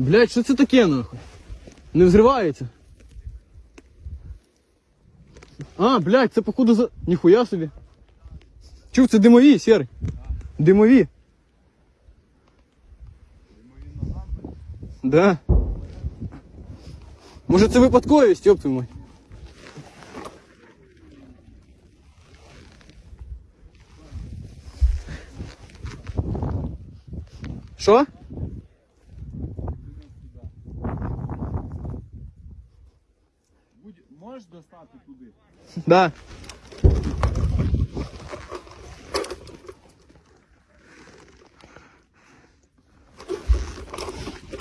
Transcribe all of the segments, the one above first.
Блять, що це таке нахуй? Не взривається. А, блядь, це походу за. Ніхуя собі. Чув, це димові, сірий. Димові. Да. Може це випадковість, ёб твою мать. Що? Можеш достати туди? Да.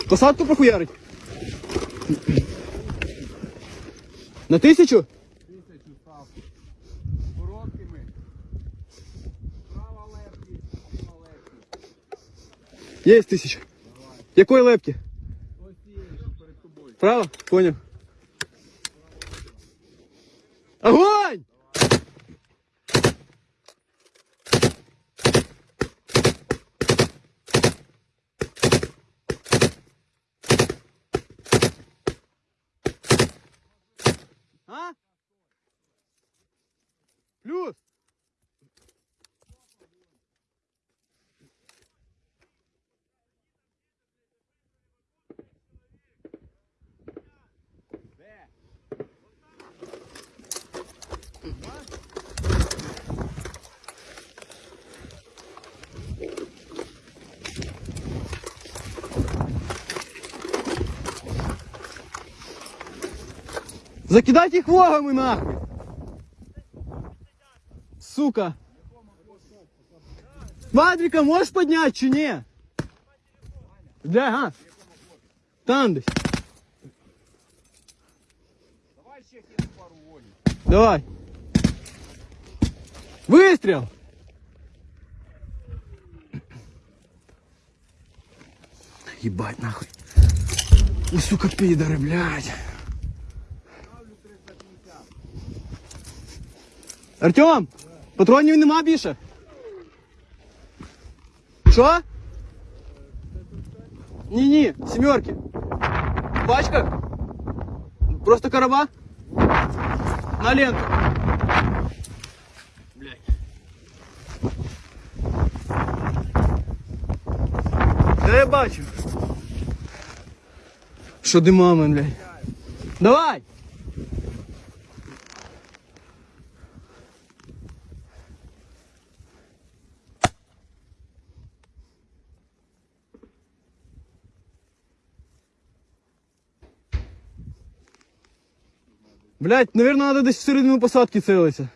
Посадку прохуярить? На тисячу? Тисячу став. Короткими. Права лепки, ліва лепки. Є тисяча. Якої лепки? Ось цієї, що перед тобою. Право? Понял. Огонь! А? Плюс. Закидать их вогами нахуй. Сука. Вадрика можешь поднять, чи не? Бля, ага. Там десь. Давай ще пару волі. Давай. Выстрел! Ебать нахуй. Ну, сука, пидоры, блядь. Артем, патронів нема більше? Що? Ні, ні, сімерки. Пачка? Просто короба? На ленту. Блядь. Да я бачу. Що димами, блядь. Давай! Блять, наверное, надо десь всередину посадки целиться.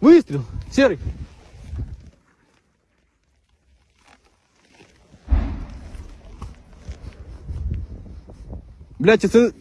Выстрел! Серый! Блять, це